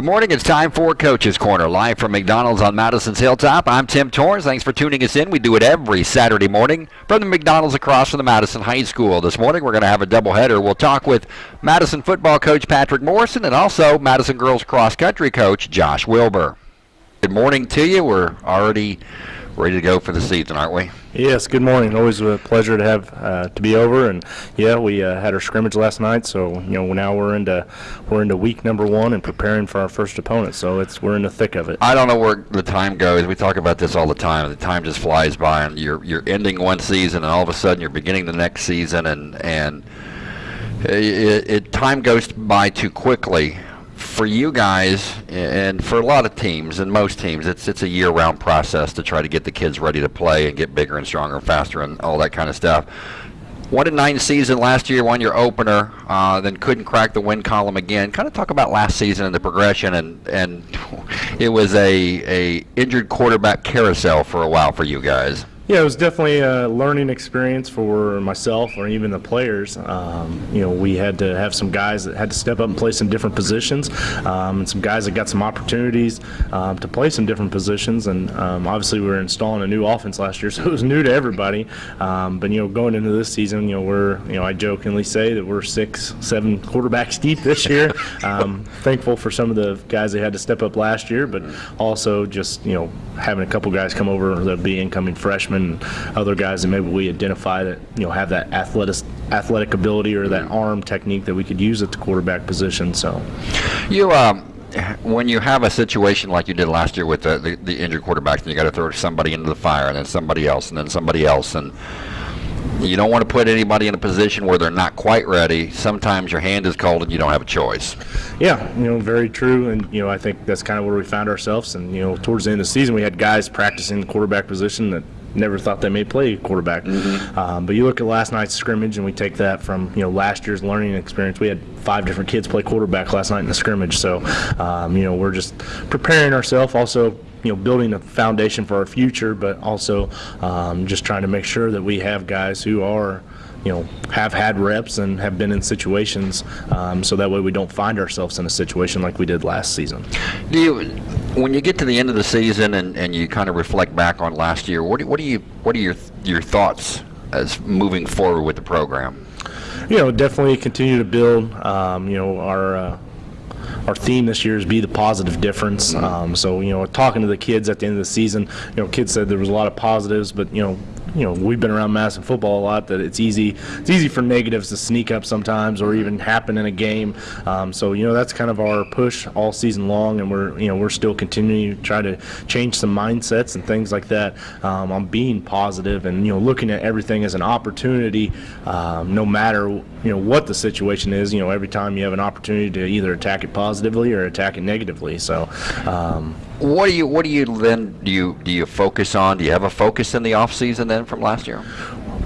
Good morning. It's time for Coach's Corner, live from McDonald's on Madison's Hilltop. I'm Tim Torrance. Thanks for tuning us in. We do it every Saturday morning from the McDonald's across from the Madison High School. This morning we're going to have a doubleheader. We'll talk with Madison football coach Patrick Morrison and also Madison girls cross country coach Josh Wilbur. Good morning to you. We're already ready to go for the season, aren't we? Yes, good morning. Always a pleasure to have uh, to be over, and yeah, we uh, had our scrimmage last night, so you know now we're into we're into week number one and preparing for our first opponent. So it's we're in the thick of it. I don't know where the time goes. We talk about this all the time. The time just flies by, and you're you're ending one season, and all of a sudden you're beginning the next season, and and it, it time goes by too quickly for you guys and for a lot of teams and most teams, it's it's a year-round process to try to get the kids ready to play and get bigger and stronger and faster and all that kind of stuff. One in nine season last year, won your opener, uh, then couldn't crack the win column again. Kind of talk about last season and the progression, and and it was a a injured quarterback carousel for a while for you guys. Yeah, it was definitely a learning experience for myself or even the players. Um, you know, we had to have some guys that had to step up and play some different positions, um, and some guys that got some opportunities um, to play some different positions. And um, obviously, we were installing a new offense last year, so it was new to everybody. Um, but you know, going into this season, you know, we're you know, I jokingly say that we're six, seven quarterbacks deep this year. Um, thankful for some of the guys that had to step up last year, but also just you know having a couple guys come over that be incoming freshmen and other guys that maybe we identify that you know have that athletic athletic ability or that arm technique that we could use at the quarterback position. So, you um, when you have a situation like you did last year with the, the, the injured quarterbacks, and you got to throw somebody into the fire, and then somebody else, and then somebody else, and you don't want to put anybody in a position where they're not quite ready. Sometimes your hand is cold and you don't have a choice. Yeah, you know, very true. And, you know, I think that's kind of where we found ourselves. And, you know, towards the end of the season, we had guys practicing the quarterback position that never thought they may play quarterback. Mm-hmm. Um, but you look at last night's scrimmage, and we take that from you know last year's learning experience. We had five different kids play quarterback last night in the scrimmage, so um, you know we're just preparing ourselves. Also, you know, building a foundation for our future, but also um, just trying to make sure that we have guys who are you know, have had reps and have been in situations, um, so that way we don't find ourselves in a situation like we did last season. Do you, when you get to the end of the season and, and you kind of reflect back on last year, what do, what do you what are your your thoughts as moving forward with the program? You know, definitely continue to build. Um, you know, our uh, our theme this year is be the positive difference. Um, so you know, talking to the kids at the end of the season, you know, kids said there was a lot of positives, but you know, you know, we've been around Madison football a lot that it's easy it's easy for negatives to sneak up sometimes or even happen in a game. Um, so you know, that's kind of our push all season long, and we're you know we're still continuing to try to change some mindsets and things like that um, on being positive and you know looking at everything as an opportunity, um, no matter you know what the situation is. You know, every time you have an opportunity to either attack it positively or attack it negatively. So. What do you what do you then do you do you focus on? Do you have a focus in the off season then from last year?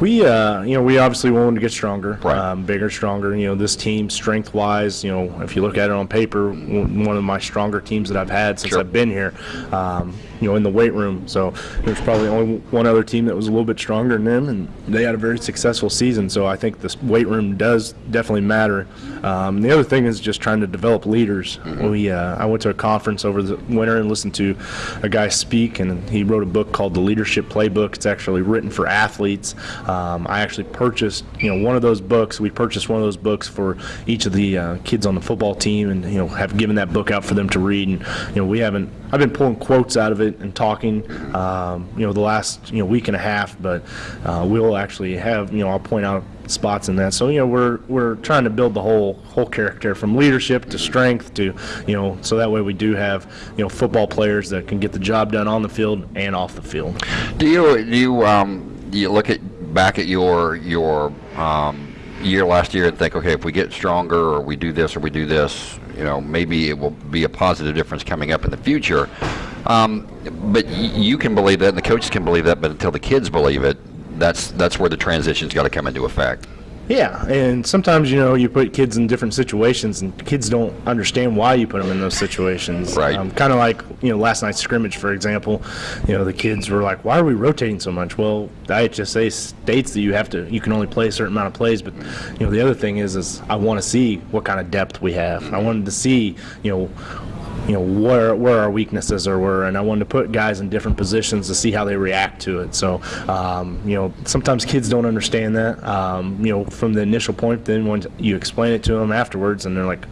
We, uh, you know, we obviously wanted to get stronger, right. um, bigger, stronger. You know, this team, strength-wise, you know, if you look at it on paper, one of my stronger teams that I've had since sure. I've been here. Um, you know, in the weight room. So there's probably only one other team that was a little bit stronger than them, and they had a very successful season. So I think this weight room does definitely matter. Um, the other thing is just trying to develop leaders. Mm-hmm. We, uh, I went to a conference over the winter and listened to a guy speak, and he wrote a book called The Leadership Playbook. It's actually written for athletes. Um, I actually purchased, you know, one of those books. We purchased one of those books for each of the uh, kids on the football team, and you know, have given that book out for them to read. And you know, we haven't. I've been pulling quotes out of it and talking, um, you know, the last you know week and a half. But uh, we'll actually have, you know, I'll point out spots in that. So you know, we're we're trying to build the whole whole character from leadership to strength to you know, so that way we do have you know football players that can get the job done on the field and off the field. Do you do you um, do you look at back at your your um, year last year and think, okay, if we get stronger or we do this or we do this, you know, maybe it will be a positive difference coming up in the future. Um, but you can believe that, and the coaches can believe that, but until the kids believe it, that's that's where the transition's got to come into effect. Yeah, and sometimes you know you put kids in different situations, and kids don't understand why you put them in those situations. Right. Um, kind of like you know last night's scrimmage, for example. You know the kids were like, "Why are we rotating so much?" Well, the IHSA states that you have to, you can only play a certain amount of plays. But you know the other thing is, is I want to see what kind of depth we have. I wanted to see, you know you know, where where our weaknesses are were, and I wanted to put guys in different positions to see how they react to it. So, um, you know, sometimes kids don't understand that, um, you know, from the initial point. Then when you explain it to them afterwards, and they're like,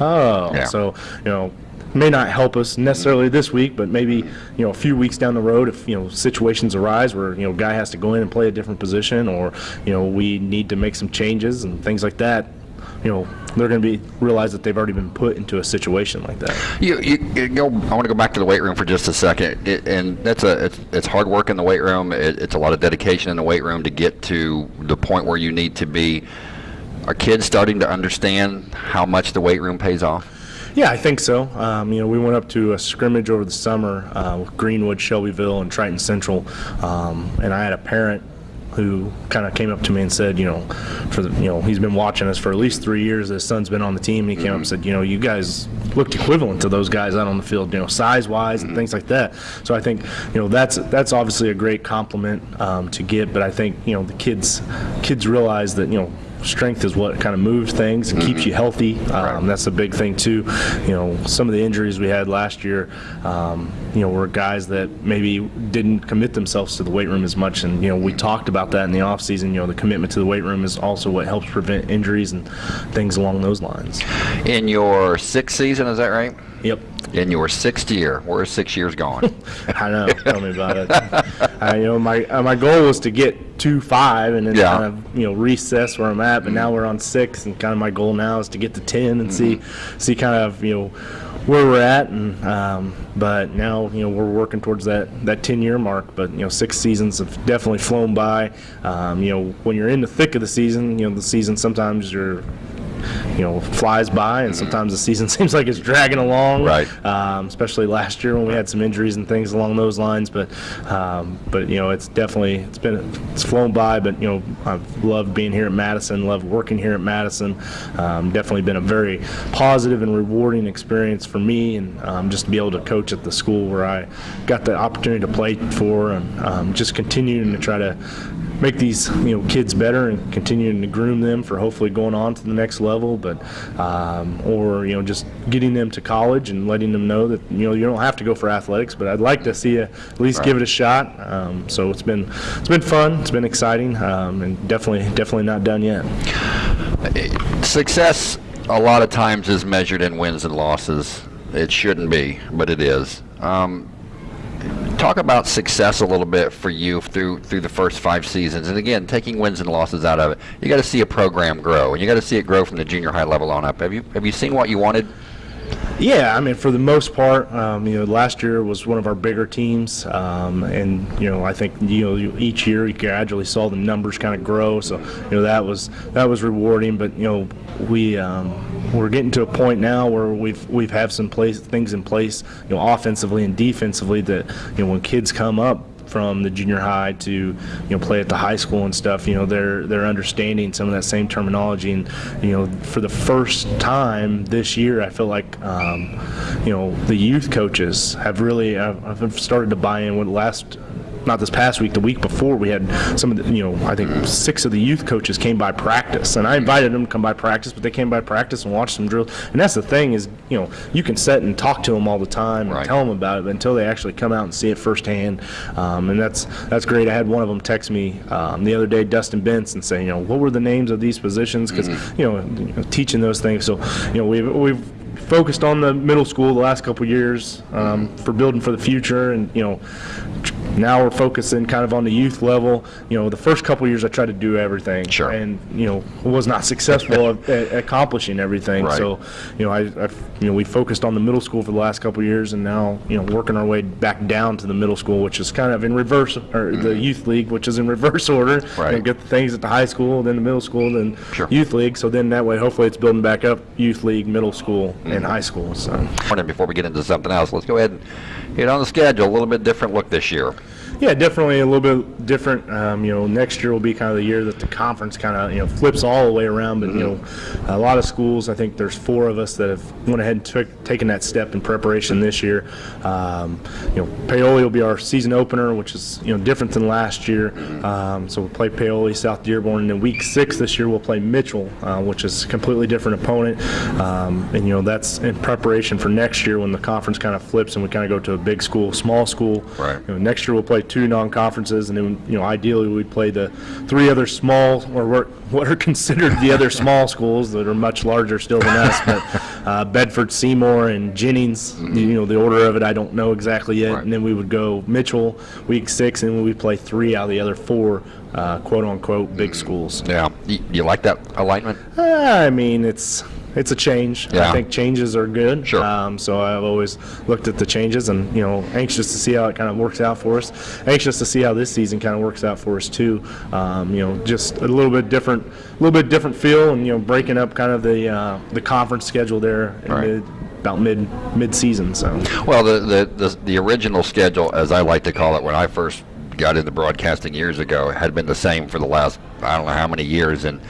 oh, Yeah. so you know. May not help us necessarily this week, but maybe you know a few weeks down the road, if you know situations arise where you know guy has to go in and play a different position, or you know we need to make some changes and things like that, you know they're going to be realize that they've already been put into a situation like that. You, you, you go. I want to go back to the weight room for just a second, it, and that's a it's, it's hard work in the weight room. It, it's a lot of dedication in the weight room to get to the point where you need to be. Are kids starting to understand how much the weight room pays off? Yeah, I think so. Um, you know, we went up to a scrimmage over the summer uh, with Greenwood, Shelbyville, and Triton Central, um, and I had a parent who kind of came up to me and said, you know, for the, you know, he's been watching us for at least three years. His son's been on the team, and he came up and said, you know, you guys looked equivalent to those guys out on the field, you know, size-wise and things like that. So I think, you know, that's that's obviously a great compliment um, to get. But I think, you know, the kids kids realize that, you know strength is what kind of moves things and keeps you healthy. Um, That's a big thing too. You know, some of the injuries we had last year, um, you know, were guys that maybe didn't commit themselves to the weight room as much. And you know, we talked about that in the off season. You know, the commitment to the weight room is also what helps prevent injuries and things along those lines. In your sixth season, is that right? Yep. In your sixth year, where's six years gone? I know. Tell me about it. I, you know, my uh, my goal was to get to five and then Yeah. kind of you know recess where I'm at. But now we're on six, and kind of my goal now is to get to ten and see see kind of you know where we're at. And um, but now you know we're working towards that that ten year mark. But you know six seasons have definitely flown by. Um, you know when you're in the thick of the season, you know the season sometimes you're you know flies by and sometimes the season seems like it's dragging along Right. um, especially last year when we had some injuries and things along those lines but um, but you know it's definitely it's been it's flown by but you know I've loved being here at Madison loved working here at Madison um, definitely been a very positive and rewarding experience for me and um, just to be able to coach at the school where I got the opportunity to play for and um, just continuing to try to make these you know kids better and continuing to groom them for hopefully going on to the next level but um, or you know just getting them to college and letting them know that you know you don't have to go for athletics but I'd like to see you at least give it a shot um, so it's been it's been fun it's been exciting um, and definitely definitely not done yet Success, a lot of times, is measured in wins and losses. It shouldn't be, but it is. Um, talk about success a little bit for you through through the first five seasons, and again, taking wins and losses out of it. You got to see a program grow, and you got to see it grow from the junior high level on up. Have you have you seen what you wanted? Yeah, I mean, for the most part, um, you know, last year was one of our bigger teams, um, and you know, I think you know each year you gradually saw the numbers kind of grow. So you know that was that was rewarding. But you know, we um, we're getting to a point now where we've we've have some place things in place, you know, offensively and defensively that you know when kids come up from the junior high to you know play at the high school and stuff you know they're they're understanding some of that same terminology. And you know for the first time this year I feel like um, you know the youth coaches have really uh, have started to buy in. With last not this past week, the week before, we had some of the, you know, I think six of the youth coaches came by practice, and I invited them to come by practice, but they came by practice and watched some drills. And that's the thing is, you know, you can sit and talk to them all the time and Right. tell them about it, but until they actually come out and see it firsthand, um, and that's that's great. I had one of them text me um, the other day, Dustin Benson, saying, you know, what were the names of these positions? Because you, know, you know, teaching those things. So, you know, we've we've focused on the middle school the last couple years um, for building for the future, and you know, now we're focusing kind of on the youth level. You know, the first couple years I tried to do everything, Sure. and you know, was not successful at, at accomplishing everything. Right. So, you know, I, I, you know, we focused on the middle school for the last couple years, and now you know, working our way back down to the middle school, which is kind of in reverse, or the youth league, which is in reverse order. You know, Mm-hmm. Right. get the things at the high school, then the middle school, then Sure. youth league. So then that way, hopefully, it's building back up youth league, middle school, Mm-hmm. and high school. So. Morning, before we get into something else, let's go ahead and get on the schedule. A little bit different look this year. Yeah, definitely a little bit different. Um, you know, next year will be kind of the year that the conference kind of you know flips all the way around. But you know, a lot of schools. I think there's four of us that have went ahead and took taken that step in preparation this year. Um, you know, Paoli will be our season opener, which is you know different than last year. Um, so we'll play Paoli, South Dearborn, and then week six this year we'll play Mitchell, uh, which is a completely different opponent. Um, and you know that's in preparation for next year when the conference kind of flips and we kind of go to a big school, small school. Right. You know, next year we'll play two non-conferences, and then you know ideally we'd play the three other small or what- are considered the other small schools that are much larger still than us, but uh, Bedford, Seymour, and Jennings. You know the order of it I don't know exactly yet, Right. and then we would go Mitchell week six, and we would play three out of the other four uh, quote unquote big schools. Yeah. You, you like that alignment? Uh, I mean, it's it's a change. Yeah. I think changes are good. Sure. Um, so I've always looked at the changes, and you know, anxious to see how it kind of works out for us. Anxious to see how this season kind of works out for us too. Um, you know, just a little bit different, a little bit different feel, and you know, breaking up kind of the uh, the conference schedule there about mid mid season. So. Well, the, the, the, the original schedule, as I like to call it, when I first got into broadcasting years ago, had been the same for the last, I don't know how many years, and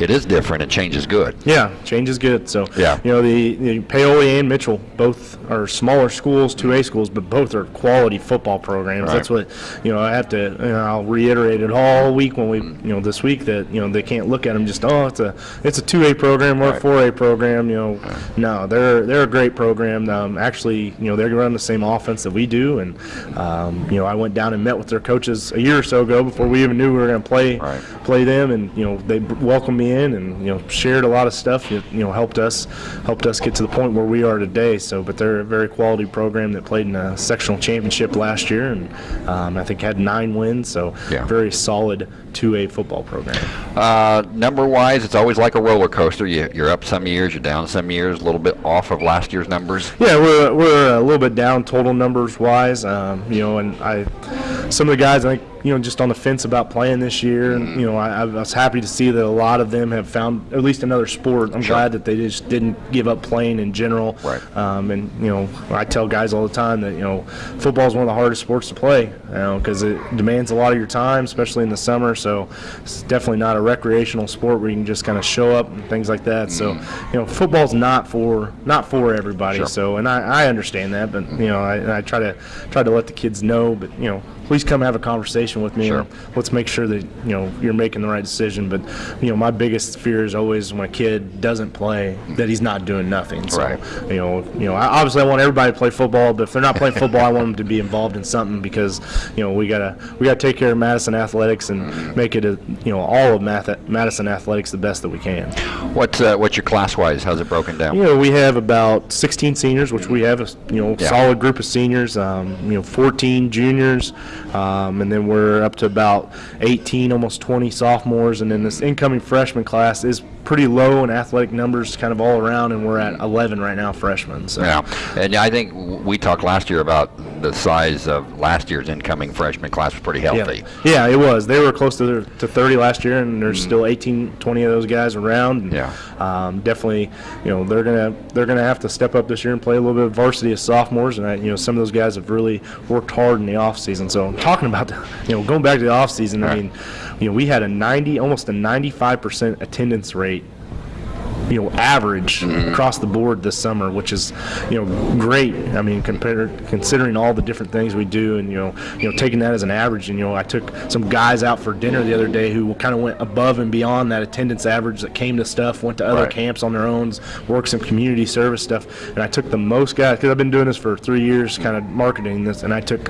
it is different and change is good. Yeah, change is good. So, Yeah. you know, the, the Paoli and Mitchell both are smaller schools, 2A schools, but both are quality football programs. Right. That's what, you know, I have to, you know, I'll reiterate it all week when we, you know, this week that, you know, they can't look at them just, oh, it's a, it's a 2A program or Right. a 4A program, you know. No, they're, they're a great program. Um, actually, you know, they run the same offense that we do. And, um, you know, I went down and met with their coaches a year or so ago before we even knew we were going to play, Right. play them. And, you know, they welcomed me in and, you know, shared a lot of stuff, you you know, helped us, helped us get to the point where we are today. So, but they're a very quality program that played in a sectional championship last year and um, I think had nine wins. So, Yeah. very solid 2A football program. Uh, number wise, it's always like a roller coaster. You, you're up some years, you're down some years, a little bit off of last year's numbers. Yeah, we're, we're a little bit down total numbers wise, um, you know, and I, some of the guys I think, you know, just on the fence about playing this year, and you know, I, I was happy to see that a lot of them have found at least another sport. I'm Sure. glad that they just didn't give up playing in general. Right. Um, and you know, I tell guys all the time that you know, football is one of the hardest sports to play, you know, because it demands a lot of your time, especially in the summer. So it's definitely not a recreational sport where you can just kind of show up and things like that. So you know, football's not for not for everybody. Sure. So and I, I understand that, but you know, I, I try to try to let the kids know, but you know, please come have a conversation with me. Sure. Let's make sure that you know you're making the right decision. But you know, my biggest fear is always when a kid doesn't play that he's not doing nothing. So Right. you know, you know, I, obviously I want everybody to play football, but if they're not playing football, I want them to be involved in something because you know we gotta we gotta take care of Madison athletics and make it a, you know all of Math- Madison athletics the best that we can. What's uh, what's your class wise? How's it broken down? You know, we have about 16 seniors, which we have a you know Yeah. solid group of seniors. Um, you know, 14 juniors, um, and then we're up to about 18, almost 20 sophomores, and then this incoming freshman class is pretty low in athletic numbers, kind of all around, and we're at 11 right now, freshmen. So. Yeah, and I think we talked last year about the size of last year's incoming freshman class was pretty healthy. Yeah, it was. They were close to to 30 last year, and there's still 18, 20 of those guys around. And, Yeah. Um, definitely, you know, they're gonna they're gonna have to step up this year and play a little bit of varsity as sophomores. And I, you know, some of those guys have really worked hard in the off season. So talking about, the, you know, going back to the off season, I mean, you know, we had a 90, almost a 95 percent attendance rate you know, average across the board this summer, which is, you know, great. I mean, compared considering all the different things we do, and you know, you know, taking that as an average. And you know, I took some guys out for dinner the other day who kind of went above and beyond that attendance average that came to stuff, went to other Right. camps on their own, worked some community service stuff. And I took the most guys because I've been doing this for three years, kind of marketing this, and I took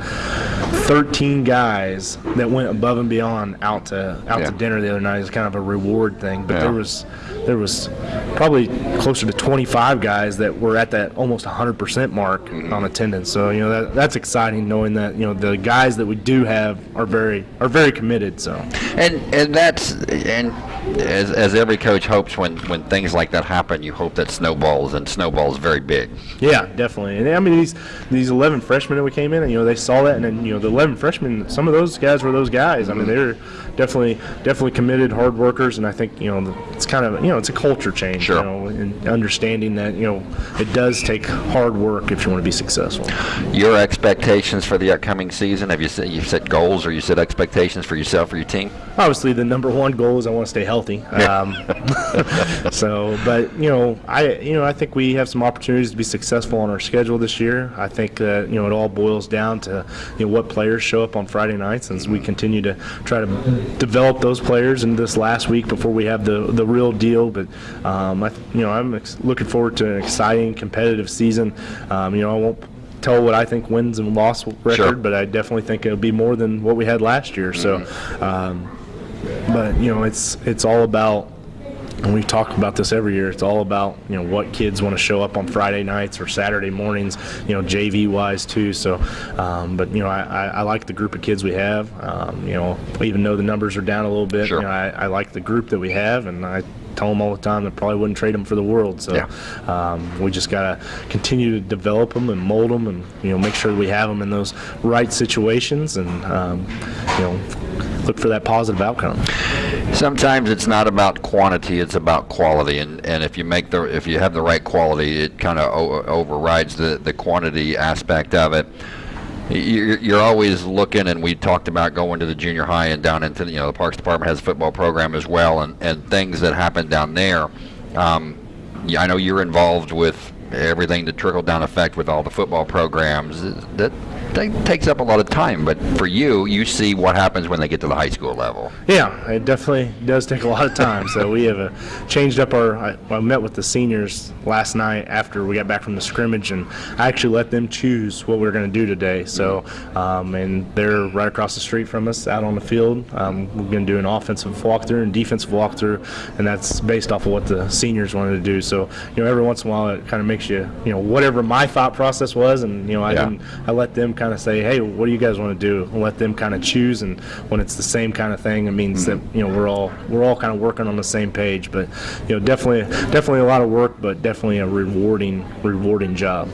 13 guys that went above and beyond out to out Yeah. to dinner the other night as kind of a reward thing. But Yeah. there was there was probably closer to 25 guys that were at that almost 100% mark Mm-hmm. on attendance. So you know that that's exciting knowing that you know the guys that we do have are very are very committed. So And and that's and as, as every coach hopes when, when things like that happen, you hope that snowballs, and snowballs very big. Yeah, definitely. And I mean, these these 11 freshmen that we came in, and you know, they saw that, and then you know, the 11 freshmen, some of those guys were those guys. I mean, they're definitely definitely committed, hard workers, and I think you know, it's kind of you know, it's a culture change. Sure. You know, and understanding that you know, it does take hard work if you want to be successful. Your expectations for the upcoming season? Have you set, you set goals or you set expectations for yourself or your team? Obviously, the number one goal is I want to stay healthy. Um, so, but you know, I you know I think we have some opportunities to be successful on our schedule this year. I think that you know it all boils down to you know what players show up on Friday nights, as we continue to try to develop those players in this last week before we have the the real deal. But um, I, you know, I'm ex- looking forward to an exciting, competitive season. Um, you know, I won't tell what I think wins and loss record, Sure. but I definitely think it'll be more than what we had last year. So. Um, but you know it's it's all about and we talk about this every year it's all about you know what kids want to show up on friday nights or saturday mornings you know jv wise too so um, but you know I, I, I like the group of kids we have um, you know even though the numbers are down a little bit Sure. you know, I, I like the group that we have and i tell them all the time that probably wouldn't trade them for the world so Yeah. um, we just got to continue to develop them and mold them and you know make sure we have them in those right situations and um, you know look for that positive outcome Sometimes it's not about quantity; it's about quality. And, and if you make the if you have the right quality, it kind of o- overrides the, the quantity aspect of it. You're, you're always looking, and we talked about going to the junior high and down into the, you know the Parks Department has a football program as well, and, and things that happen down there. Um, I know you're involved with everything the trickle down effect with all the football programs. That, that takes up a lot of time, but for you, you see what happens when they get to the high school level. Yeah, it definitely does take a lot of time. so we have uh, changed up our. I, I met with the seniors last night after we got back from the scrimmage, and I actually let them choose what we are going to do today. So, um, and they're right across the street from us, out on the field. Um, we're going to do an offensive walkthrough and defensive walkthrough, and that's based off of what the seniors wanted to do. So, you know, every once in a while, it kind of makes you, you know, whatever my thought process was, and you know, I Yeah. didn't I let them kind of say, hey, what do you guys want to do? And let them kind of choose. And when it's the same kind of thing, it means that mm-hmm. you know we're all we're all kind of working on the same page. But you know, definitely definitely a lot of work, but definitely a rewarding rewarding job.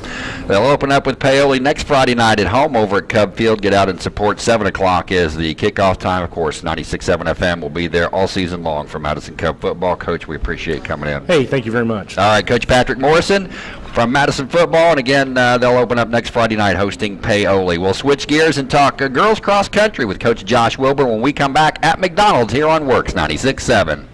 They'll open up with Paoli next Friday night at home over at Cub Field. Get out and support. 7 o'clock is the kickoff time. Of course, 96.7 FM will be there all season long for Madison Cub football. Coach, we appreciate coming in. Hey, thank you very much. All right, Coach Patrick Morrison from Madison Football. And again, uh, they'll open up next Friday night hosting Paoli. We'll switch gears and talk uh, girls cross country with Coach Josh Wilbur when we come back at McDonald's here on WORX 96.7.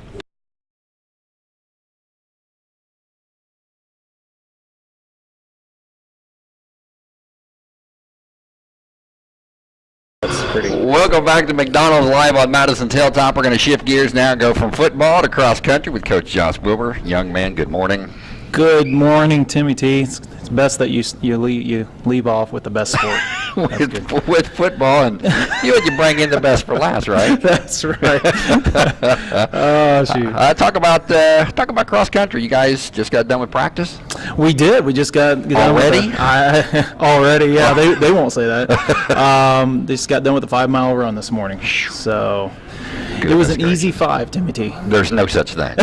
Welcome back to McDonald's Live on Madison's Hilltop. We're going to shift gears now and go from football to cross country with Coach Josh Wilbur. Young man, good morning. Good morning, Timmy T. It's, it's best that you you leave, you leave off with the best sport. with, with football, and you you bring in the best for last, right? That's right. oh shoot. Uh, talk about uh, talk about cross country. You guys just got done with practice. We did. We just got done with Already? the- I, already, yeah. They, they won't say that. Um, they just got done with the five mile run this morning. So it was Goodness an easy five, Timothy. There's no such thing.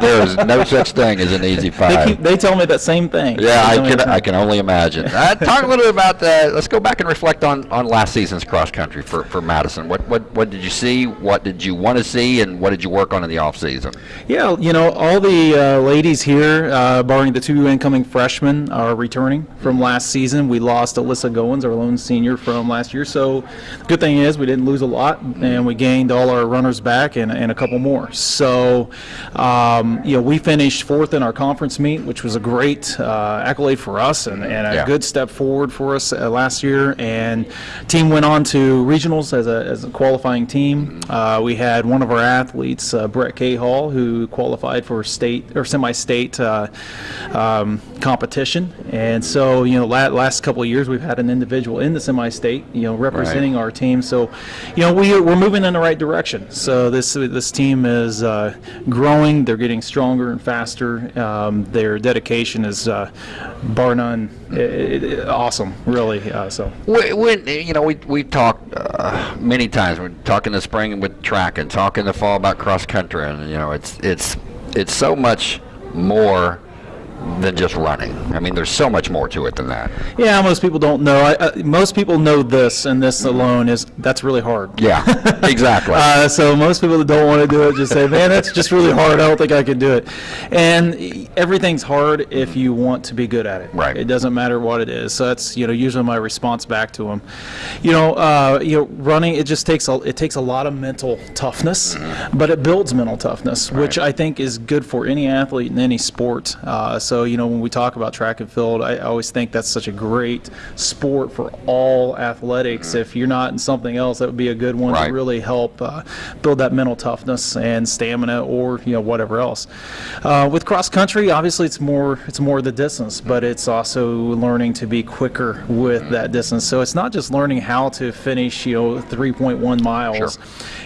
there is no such thing as an easy They five. keep, they tell me that same thing. yeah, I can I can only imagine. Uh, talk a little bit about that. Let's go back and reflect on, on last season's cross country for, for Madison. What what what did you see? What did you want to see? And what did you work on in the off season? Yeah, you know, all the uh, ladies here, uh, barring the two incoming freshmen, are returning from last season. We lost Alyssa Goins, our lone senior, from last year. So, the good thing is we didn't lose a lot, and we gained all our runners back and, and a couple more. So, um, you know, we finished fourth in our conference meet, which was a great uh, accolade for us and, and a Yeah. good step forward for us uh, last year. And team went on to regionals as a, as a qualifying team. Uh, we had one of our athletes, uh, Brett Cahall, who qualified for state or semi-state uh, um, competition. And so, you know, la- last couple of years we've had an individual in the semi-state, you know, representing our team. So, you know, we we're moving in the right direction. So this this team is uh, growing. They're getting stronger and faster. Um, their dedication is uh, bar none, i i i- awesome, really. Uh, so when you know, we we talked uh, many times. We're talking the spring with track and talking the fall about cross country, and you know, it's it's it's so much more than just running. I mean, there's so much more to it than that. yeah, most people don't know. I, uh, most people know this, and this alone is that's really hard. Yeah, exactly. Uh, so most people that don't want to do it just say, "Man, that's just really hard. I don't think I can do it." And everything's hard if you want to be good at it. Right. It doesn't matter what it is. So that's you know usually my response back to them. You know, uh, you know, running it just takes a it takes a lot of mental toughness, but it builds mental toughness, which I think is good for any athlete in any sport. Uh, so you know when we talk about track and field, I, always think that's such a great sport for all athletics. If you're not in something else, that would be a good one Right. to really help uh, build that mental toughness and stamina, or you know whatever else. Uh, with cross country, obviously it's more it's more the distance, but it's also learning to be quicker with that distance. So it's not just learning how to finish you know 3.1 miles.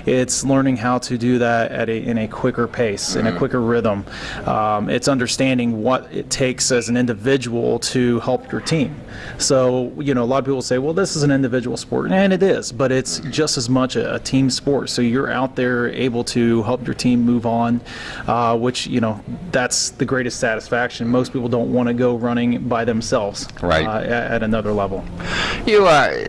It's learning how to do that at a, in a quicker pace, in a quicker rhythm. Um, it's understanding what it takes as an individual to help your team. So, you know, a lot of people say, well, this is an individual sport, and it is, but it's just as much a, a team sport. So you're out there able to help your team move on, uh, which, you know, that's the greatest satisfaction. Most people don't want to go running by themselves Right. uh, at, at another level. You, uh,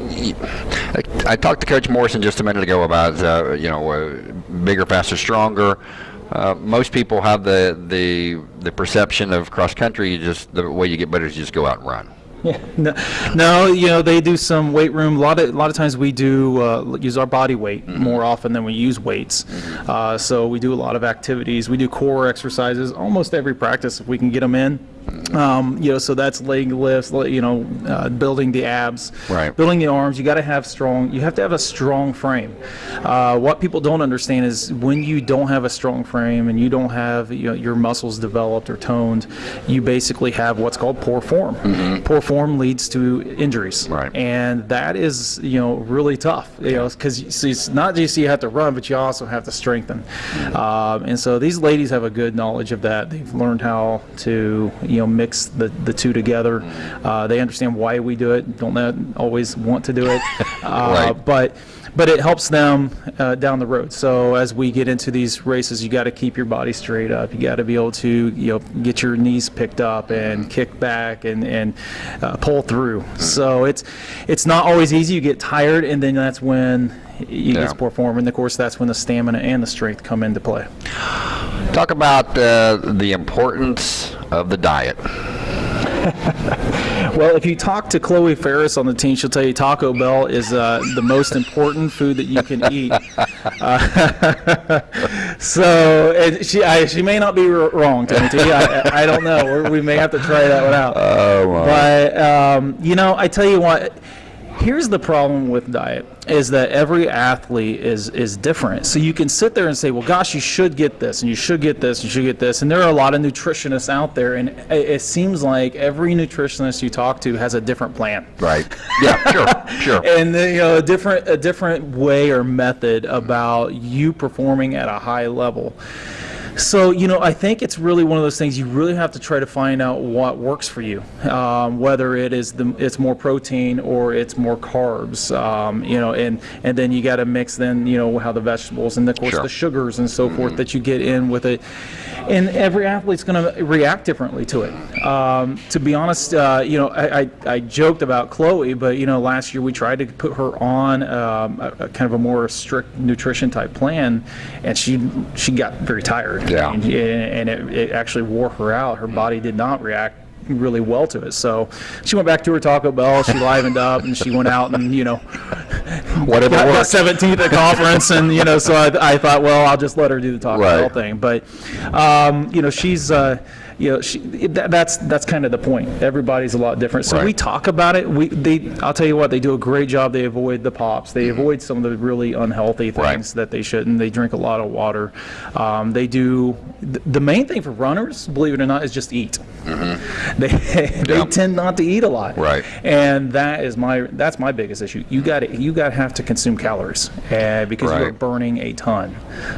I, I talked to Coach Morrison just a minute ago about, uh, you know, uh, bigger, faster, stronger. Uh, most people have the, the the perception of cross country. You just the way you get better is you just go out and run. Yeah. No, no, you know they do some weight room. A lot of a lot of times we do uh, use our body weight more often than we use weights. Uh, so we do a lot of activities. We do core exercises almost every practice if we can get them in. Um, you know, so that's leg lifts. You know, uh, building the abs, Right. building the arms. You got to have strong. You have to have a strong frame. Uh, what people don't understand is when you don't have a strong frame and you don't have you know, your muscles developed or toned, you basically have what's called poor form. Poor form leads to injuries, Right. and that is you know really tough. You know, because it's not just you have to run, but you also have to strengthen. Um, and so these ladies have a good knowledge of that. They've learned how to you know mix the, the two together. Uh, they understand why we do it. Don't always want to do it, uh, Right. but but it helps them uh, down the road. So as we get into these races, you got to keep your body straight up. You got to be able to you know get your knees picked up and kick back and and uh, pull through. So it's it's not always easy. You get tired, and then that's when you Yeah. get poor form. And of course, that's when the stamina and the strength come into play. Talk about uh, the importance of the diet. Well, if you talk to Chloe Ferris on the team, she'll tell you Taco Bell is uh, the most important food that you can eat. Uh, so she I, she may not be wrong, Timothy. I, I- I don't know. We're, we may have to try that one out. Oh, my. But um, you know, I tell you what. Here's the problem with diet is that every athlete is is different. So you can sit there and say, "Well, gosh, you should get this, and you should get this, and you should get this." And there are a lot of nutritionists out there, and it, it seems like every nutritionist you talk to has a different plan Right. Yeah. Sure. Sure. and you know a different a different way or method about you performing at a high level so you know i think it's really one of those things you really have to try to find out what works for you um, whether it is the it's more protein or it's more carbs um, you know and and then you got to mix then you know how the vegetables and of course Sure. the sugars and so forth that you get in with it and every athlete's going to react differently to it. Um, to be honest uh, you know I, I, I joked about chloe but you know last year we tried to put her on um, a, a kind of a more strict nutrition type plan and she she got very tired. Yeah. and, and it, it actually wore her out. Her body did not react really well to it so she went back to her taco bell she livened up and she went out and you know Whatever got, got 17th at conference, and you know, so I, I thought, well, I'll just let her do the Taco Right. Bell thing. But um, you know, she's uh, you know, she, that, that's that's kind of the point. Everybody's a lot different, so Right. we talk about it. We they, I'll tell you what, they do a great job. They avoid the pops. They avoid some of the really unhealthy things Right. that they shouldn't. They drink a lot of water. Um, they do. th- The main thing for runners, believe it or not, is just eat. They they Yeah. tend not to eat a lot. Right. And that is my that's my biggest issue. You got to you got to have to consume calories uh, because you're burning a ton.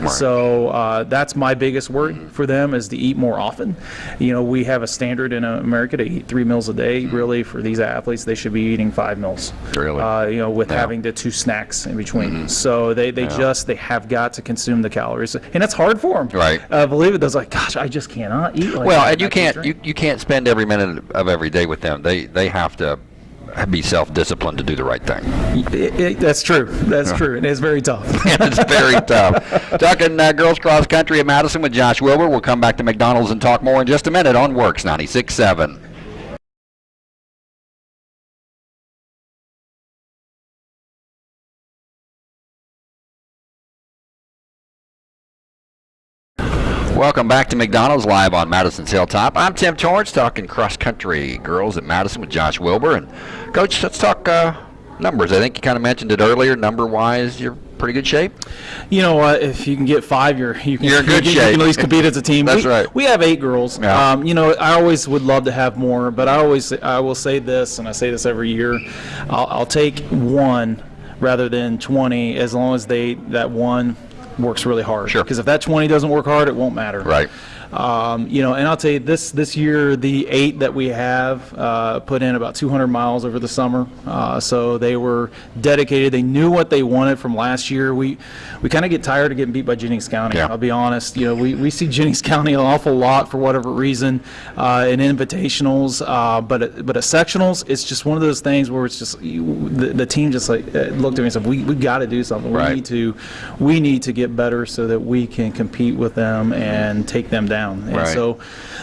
So uh, that's my biggest worry for them is to eat more often. You know, we have a standard in America to eat three meals a day. Really, for these athletes, they should be eating five meals. Really? Uh, you know, with Yeah. having the two snacks in between. So they, they just they have got to consume the calories, and it's hard for them. Right. Uh, believe it. They're like, gosh, I just cannot eat like Well, and you can't you, you can't spend every minute of every day with them. They they have to be self-disciplined to do the right thing. It- it- that's true. That's true. And It is very tough. it's very tough. Talking uh, girls cross country at Madison with Josh Wilbur. We'll come back to McDonald's and talk more in just a minute on WORX 96.7. Welcome back to McDonald's live on Madison's Hilltop. I'm Tim Torrance talking cross country girls at Madison with Josh Wilbur. And Coach, let's talk uh, numbers. I think you kind of mentioned it earlier. Number wise, you're pretty good shape. You know what? If you can get five, you're you can, You're in good you, can- you shape. can at least compete as a team. That's we, right. We have eight girls. Yeah. Um, you know, I always would love to have more, but I always I will say this, and I say this every year. I'll, I'll take one rather than 20, as long as they that one works really hard. Sure. Because if that 20 doesn't work hard, it won't matter. Right. Um, you know, and I'll tell you this this year, the eight that we have uh, put in about 200 miles over the summer. Uh, so they were dedicated. They knew what they wanted from last year. We we kind of get tired of getting beat by Jennings County. Yeah. I'll be honest. You know, we, we see Jennings County an awful lot for whatever reason uh, in invitationals, uh, but at, but at sectionals, it's just one of those things where it's just you, the, the team just like uh, looked at me and said, "We we got to do something. We need to we need to get better so that we can compete with them and take them down." And Right. so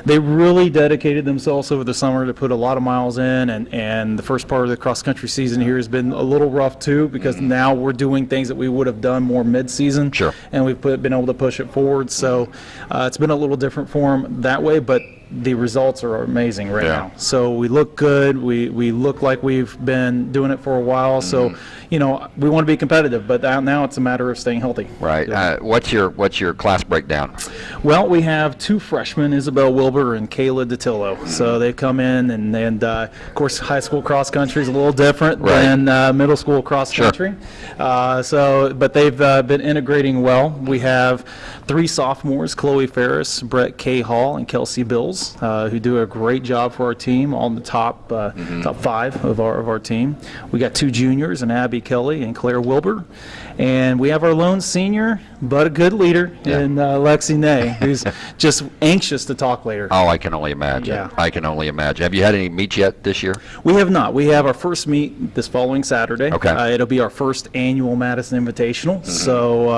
they really dedicated themselves over the summer to put a lot of miles in, and, and the first part of the cross country season here has been a little rough too because now we're doing things that we would have done more mid season. Mm-hmm. Sure. And we've put, been able to push it forward. So uh, it's been a little different for them that way, but the results are amazing right Yeah. now. So we look good. We, we look like we've been doing it for a while. So, Mm-hmm. you know, we want to be competitive, but now- it's a matter of staying healthy. Right. Uh, what's your what's your class breakdown? Well, we have two freshmen, Isabel Wilbur and Kayla DeTillo. So they've come in, and, and uh, of course, high school cross country is a little different Right. than uh, middle school cross Sure. country. Uh, so, but they've uh, been integrating well. We have three sophomores: Chloe Ferris, Brett Cahall, and Kelsey Bills, uh, who do a great job for our team, all in the top uh, top five of our of our team. We got two juniors, and Abby Kelly and Claire Wilbur, and we have our lone senior, but a good leader Yeah. in uh, Lexi Nay, who's just anxious to talk later. Oh, I can only imagine. Yeah. I can only imagine. Have you had any meets yet this year? We have not. We have our first meet this following Saturday. Okay. Uh, it'll be our first annual Madison Invitational. So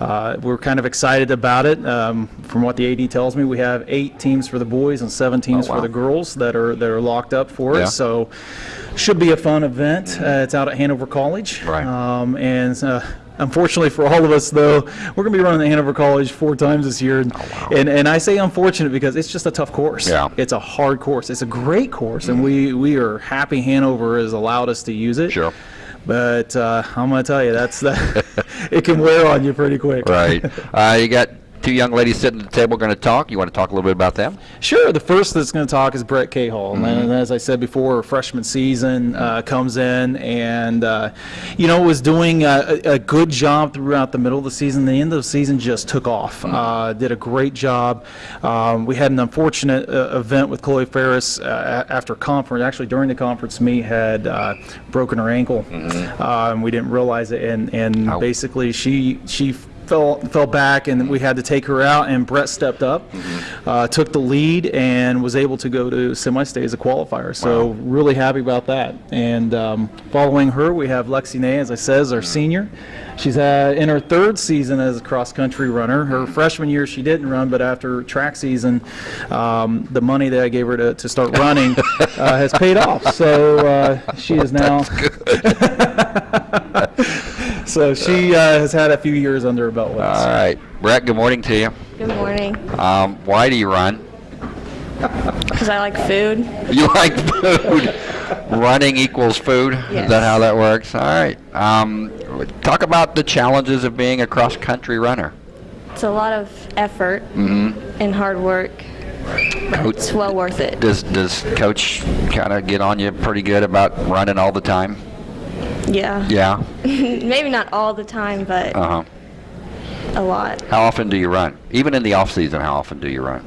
uh, we're kind of excited about it. Um, from what the AD tells me, we have eight teams for the boys and seven teams Oh, wow. for the girls that are that are locked up for Yeah. it. So should be a fun event. Uh, it's out at Hanover College. Right. Um, and uh, Unfortunately for all of us, though, we're going to be running the Hanover College four times this year. And, and, and I say unfortunate because it's just a tough course. Yeah. It's a hard course. It's a great course, and we, we are happy Hanover has allowed us to use it. Sure. But uh, I'm going to tell you, that's the, it can wear on you pretty quick. Right. uh, you got two young ladies sitting at the table going to talk. You want to talk a little bit about them? Sure. The first that's going to talk is Brett Cahall. Mm-hmm. And as I said before, freshman season uh, comes in and, uh, you know, was doing a, a good job throughout the middle of the season. The end of the season just took off. Mm-hmm. Uh, did a great job. Um, we had an unfortunate uh, event with Chloe Ferris uh, after conference. Actually, during the conference me had uh, broken her ankle. Uh, and we didn't realize it. And, and Mm-hmm. Ow. basically, she she fell fell back and we had to take her out and Brett stepped up uh, took the lead and was able to go to semi-state as a qualifier. So really happy about that. And um, following her we have Lexi Nay as I said as our senior. She's uh, in her third season as a cross-country runner. Her freshman year she didn't run but after track season um, the money that I gave her to, to start running uh, has paid off. So uh, she is now so she uh, has had a few years under her belt with us. All right. Brett, good morning to you. Good morning. Um, why do you run? Because I like food. You like food. Running equals food. Is that how that works? All right. Um, talk about the challenges of being a cross country runner. It's a lot of effort and hard work. Coach- it's well worth it. Does does coach kind of get on you pretty good about running all the time? Yeah. Yeah. Maybe not all the time, but Uh huh. a lot. How often do you run? Even in the off season, how often do you run?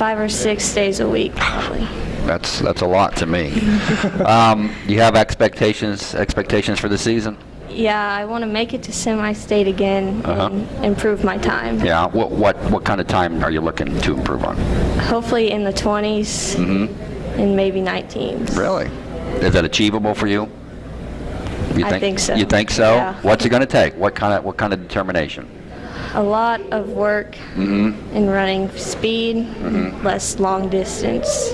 five or six days a week, probably. That's that's a lot to me. um, you have expectations expectations for the season? Yeah, I want to make it to semi-state again Uh-huh. and improve my time. Yeah. What what what kind of time are you looking to improve on? Hopefully in the 20s mm -hmm. and maybe 19s. Really? Is that achievable for you? You I think so. You think so? Yeah. What's it going to take? What kind of what kind of determination? A lot of work Mm-hmm. in running speed, less long distance.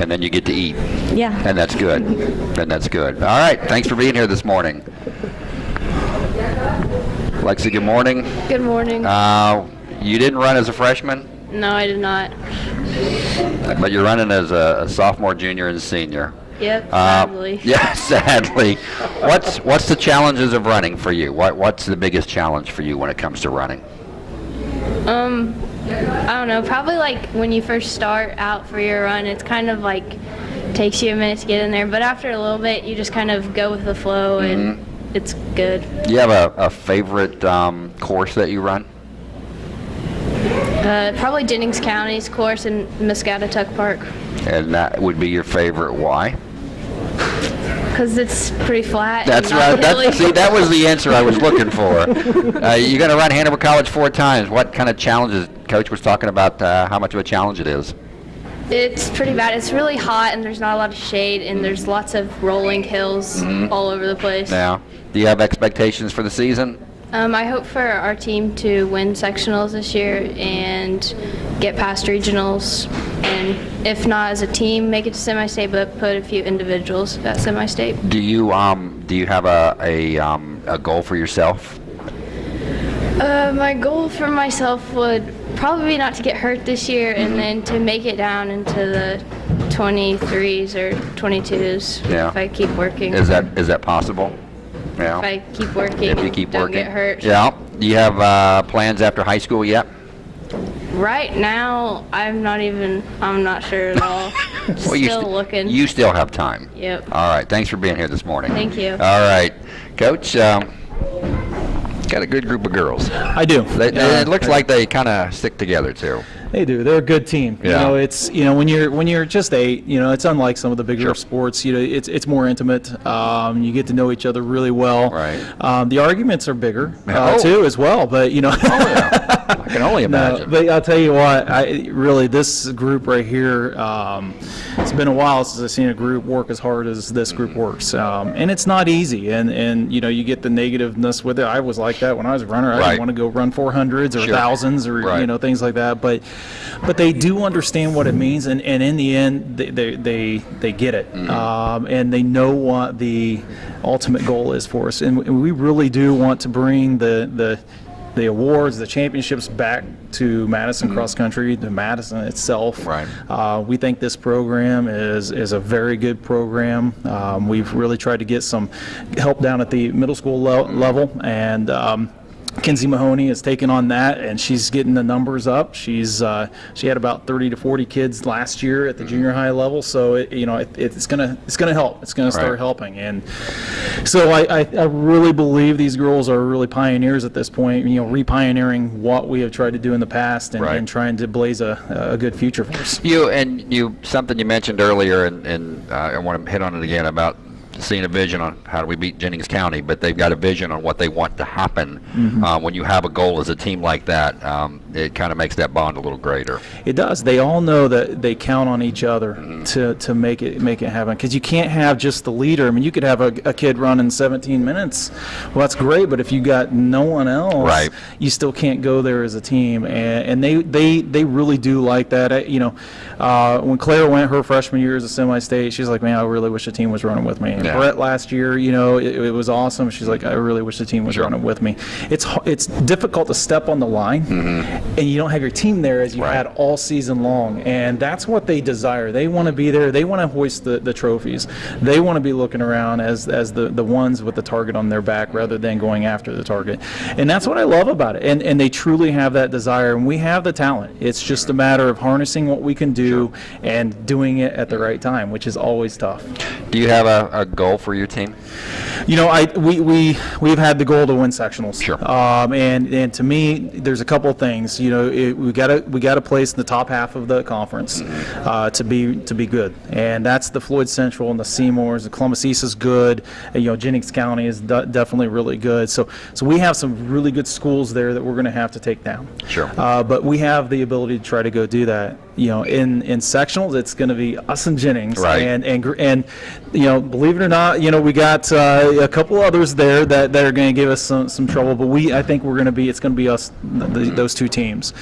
And then you get to eat, Yeah. and that's good. and that's good. All right. Thanks for being here this morning. Lexi, good morning. Good morning. Uh, you didn't run as a freshman, no, I did not. but you're running as a, a sophomore, junior, and senior. Yep, Uh, sadly. Yeah, sadly. What's what's the challenges of running for you? What what's the biggest challenge for you when it comes to running? Um, I don't know. Probably like when you first start out for your run, it's kind of like takes you a minute to get in there, but after a little bit, you just kind of go with the flow, and it's good. Do you have a, a favorite um, course that you run? Uh, probably Jennings County's course in Muscatatuck Park, And that would be your favorite. Why? because it's pretty flat. That's right. That's, see, that was the answer I was looking for. Uh, you're going to run Hanover College four times. What kind of challenges? Coach was talking about uh, how much of a challenge it is. It's pretty bad. It's really hot, and there's not a lot of shade, and there's lots of rolling hills all over the place. Now, do you have expectations for the season? Um, I hope for our team to win sectionals this year and get past regionals, and if not as a team, make it to semi-state, but put a few individuals at semi-state. Do you um, do you have a a, um, a goal for yourself? Uh, my goal for myself would probably not to get hurt this year, and then to make it down into the 23s or 22s Yeah. if I keep working. Is that is that possible? Yeah. if I keep working if you keep don't working. get hurt. Yeah. Do you have uh, plans after high school yet? Right now, I'm not even. I'm not sure at all. Well, you Still st- looking. You still have time. Yep. All right. Thanks for being here this morning. Thank you. All right, Coach. Um, got a good group of girls. I do. They, Uh, it looks like they kind of stick together too. They do. They're a good team. Yeah. You know, it's you know when you're when you're just eight, you know, it's unlike some of the bigger Sure. sports. You know, it's it's more intimate. Um, you get to know each other really well. Right. Um, the arguments are bigger uh, Oh. too, as well. But you know. Oh yeah. I can only No, imagine. but I'll tell you what, I really this group right here. Um, it's been a while since I've seen a group work as hard as this group Mm-hmm. works, um, and it's not easy. And and you know you get the negativeness with it. I was like that when I was a runner. I Right. didn't want to go run 400s or Sure. thousands or Right. you know things like that. But but they do understand what it means, and, and in the end they they they, they get it, Mm-hmm. um, and they know what the ultimate goal is for us. And we really do want to bring the the the awards, the championships back to Madison Cross Country, to Madison itself. Right. Uh, we think this program is is a very good program. Um, we've really tried to get some help down at the middle school le- level, and um, Kinsey Mahoney has taken on that, and she's getting the numbers up. She's uh, she had about 30 to 40 kids last year at the junior high level, so it, you know it, it's gonna it's gonna help. It's gonna start Right. helping, and so I, I, I really believe these girls are really pioneers at this point. You know, re-pioneering what we have tried to do in the past, and, Right. and trying to blaze a, a good future for us. You and you something you mentioned earlier, and, and uh, I want to hit on it again about seeing a vision on how do we beat Jennings County, but they've got a vision on what they want to happen. Mm-hmm. Uh, when you have a goal as a team like that, um, it kind of makes that bond a little greater. It does. They all know that they count on each other Mm-hmm. to, to make it make it happen. Because you can't have just the leader. I mean, you could have a, a kid in 17 minutes. Well, that's great. But if you got no one else, Right. you still can't go there as a team. And, and they, they they really do like that. I, you know, uh, when Claire went her freshman year as a semi-state, she's like, man, I really wish the team was running with me. And Yeah. Brett last year, you know, it, it was awesome. She's like, I really wish the team was Sure. running with me. It's it's difficult to step on the line, and you don't have your team there as you. Right. had all season long. And that's what they desire. They want to be there. They want to hoist the, the trophies. They want to be looking around as, as the, the ones with the target on their back rather than going after the target. And that's what I love about it. And, and they truly have that desire. And we have the talent. It's just a matter of harnessing what we can do and doing it at the right time, which is always tough. Do you have a, a goal for your team? You know, I we we we've had the goal to win sectionals. Sure. Um, and and to me, there's a couple things. Things. You know, it, we got to we got to place in the top half of the conference uh, to be to be good, and that's the Floyd Central and the Seymours. The Columbus East is good. And, you know, Jennings County is de- definitely really good. So so we have some really good schools there that we're going to have to take down. Sure. Uh, but we have the ability to try to go do that. You know, in in sectionals, it's going to be us and Jennings, Right. and and and you know, believe it or not, you know, we got uh, a couple others there that, that are going to give us some, some trouble. But we, I think we're going to be, it's going to be us, th those two teams.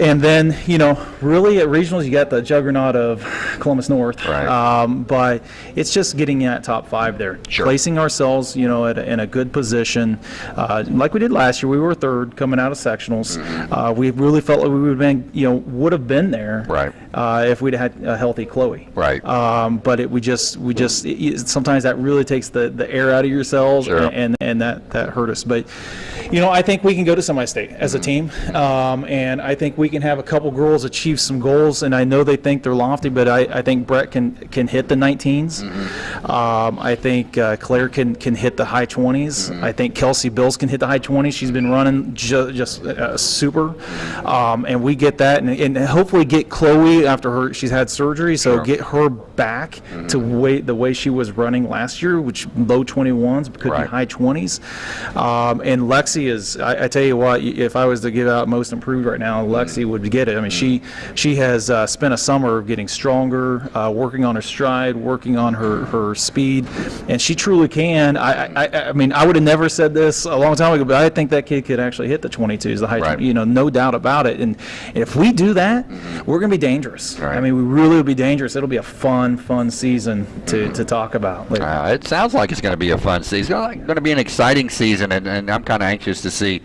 And then, you know, really at regionals, you got the juggernaut of Columbus North. Right. Um, but it's just getting in that top five there, Sure. placing ourselves, you know, at, a- in a good position, uh, like we did last year. We were third coming out of sectionals. Mm-hmm. Uh, we really felt like we would have been, you know, would have been there. Right. Uh, if we'd had a healthy Chloe. Right. Um, but it, we just, we just, it, sometimes that really takes the, the air out of your cells, Sure. and and that that hurt us. But, you know, I think we can go to semi-state as a team, um, and I think we can have a couple girls achieve some goals. And I know they think they're lofty, but I, I think Brett can can hit the 19s. Um, I think uh, Claire can can hit the high 20s. I think Kelsey Bills can hit the high 20s. She's been running ju- just uh, super, um, and we get that, and, and hopefully get Chloe after her she's had surgery, so Sure. get her back to way the way she was running last year, which low 21s could Right. be high 20s. Um, and Lexi is, I, I tell you what, if I was to give out most improved right now, Lexi would get it. I mean, she she has uh, spent a summer getting stronger, uh, working on her stride, working on her her speed, and she truly can. I I, I- mean, I would have never said this a long time ago, but I think that kid could actually hit the 22s, the high, Right. you know, no doubt about it. And if we do that, we're going to be dangerous. Right. I mean, we really will be dangerous. It'll be a fun, fun season to, to talk about. Uh, it sounds like it's going to be a fun season. It's going to be an exciting season, and, and I'm kind of anxious to see,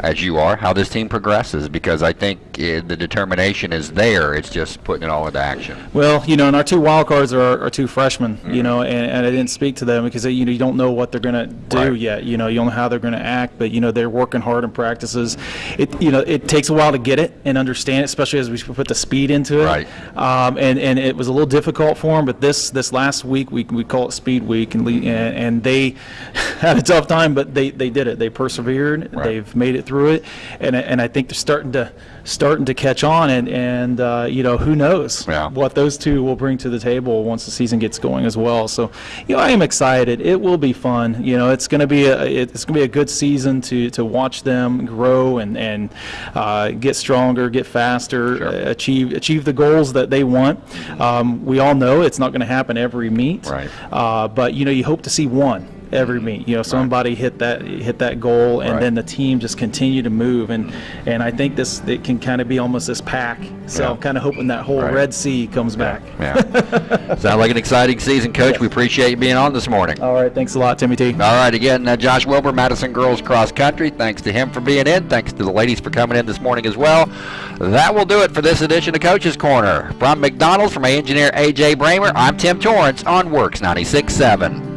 as you are, how this team progresses because I think uh, the determination is there. It's just putting it all into action. Well, you know, and our two wild cards are our, our two freshmen, Mm-hmm. you know, and, and I didn't speak to them because, you know, you don't know what they're going to do Right. yet. You know, you don't know how they're going to act, but, you know, they're working hard in practices. It, you know, it takes a while to get it and understand it, especially as we put the speed into it. Right. Um, and, and it was a little difficult for them, but this, this last week, we, we call it speed week, and, and, and they had a tough time, but they, they did it. They persevered. Right. They've made it through it. And, I- and I think they're starting to, starting to catch on and, and, uh, you know, who knows? Yeah. what those two will bring to the table once the season gets going as well. So, you know, I am excited. It will be fun. You know, it's going to be a it's going to be a good season to to watch them grow and and uh, get stronger, get faster, Sure. uh, achieve achieve the goals that they want. Um, we all know it's not going to happen every meet, Right. Uh, but you know, you hope to see one every meet. You know, somebody hit that hit that goal, and Right. then the team just continue to move. And and I think this it can kind of be almost this pack. So Yeah. I'm kind of hoping that whole Right. Red Sea comes back. Yeah. Sounds like an exciting season, Coach. We appreciate you being on this morning. All right, thanks a lot, Timmy T. All right, again, uh, Josh Wilbur, Madison Girls Cross Country. Thanks to him for being in. Thanks to the ladies for coming in this morning as well. That will do it for this edition of Coach's Corner. From McDonald's, from my engineer AJ Bramer, I'm Tim Torrance on WORX 96.7.